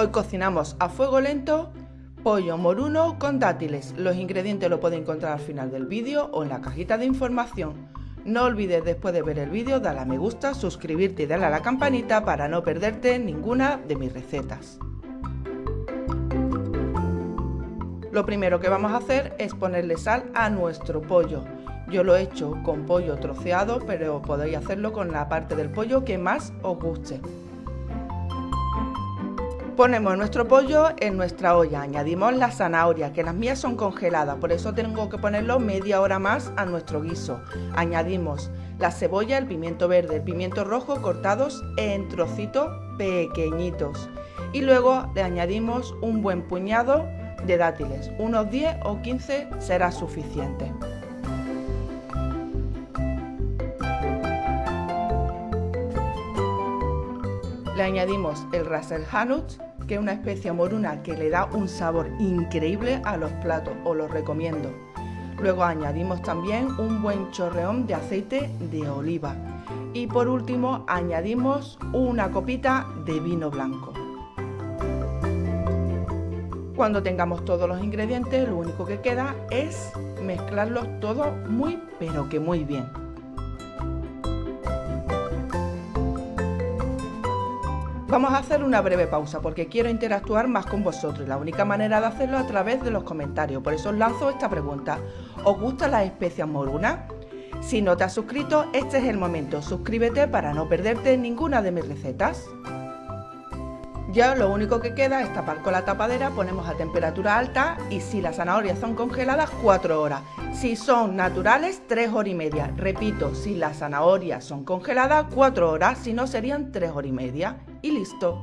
Hoy cocinamos a fuego lento pollo moruno con dátiles. Los ingredientes los puedes encontrar al final del vídeo o en la cajita de información. No olvides después de ver el vídeo darle a me gusta, suscribirte y darle a la campanita para no perderte ninguna de mis recetas. Lo primero que vamos a hacer es ponerle sal a nuestro pollo. Yo lo he hecho con pollo troceado, pero podéis hacerlo con la parte del pollo que más os guste. Ponemos nuestro pollo en nuestra olla, añadimos la zanahoria, que las mías son congeladas, por eso tengo que ponerlo media hora más a nuestro guiso. Añadimos la cebolla, el pimiento verde, el pimiento rojo cortados en trocitos pequeñitos. Y luego le añadimos un buen puñado de dátiles, unos 10 o 15 será suficiente. Le añadimos el ras el que es una especie moruna que le da un sabor increíble a los platos, os lo recomiendo. Luego añadimos también un buen chorreón de aceite de oliva. Y por último añadimos una copita de vino blanco. Cuando tengamos todos los ingredientes, lo único que queda es mezclarlos todos muy pero que muy bien. Vamos a hacer una breve pausa porque quiero interactuar más con vosotros y la única manera de hacerlo es a través de los comentarios. Por eso os lanzo esta pregunta. ¿Os gustan las especias morunas? Si no te has suscrito, este es el momento. Suscríbete para no perderte ninguna de mis recetas. Ya lo único que queda es tapar con la tapadera, ponemos a temperatura alta y si las zanahorias son congeladas 4 horas. Si son naturales 3 horas y media. Repito, si las zanahorias son congeladas 4 horas, si no serían 3 horas y media. Y listo.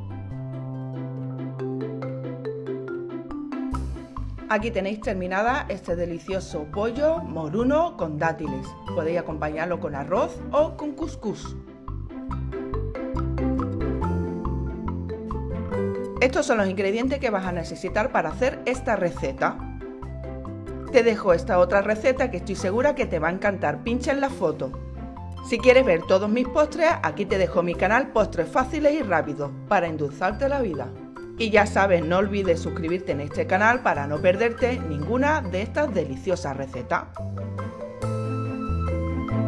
Aquí tenéis terminada este delicioso pollo moruno con dátiles. Podéis acompañarlo con arroz o con couscous. Estos son los ingredientes que vas a necesitar para hacer esta receta. Te dejo esta otra receta que estoy segura que te va a encantar. Pincha en la foto. Si quieres ver todos mis postres, aquí te dejo mi canal Postres Fáciles y Rápidos para endulzarte la vida. Y ya sabes, no olvides suscribirte en este canal para no perderte ninguna de estas deliciosas recetas.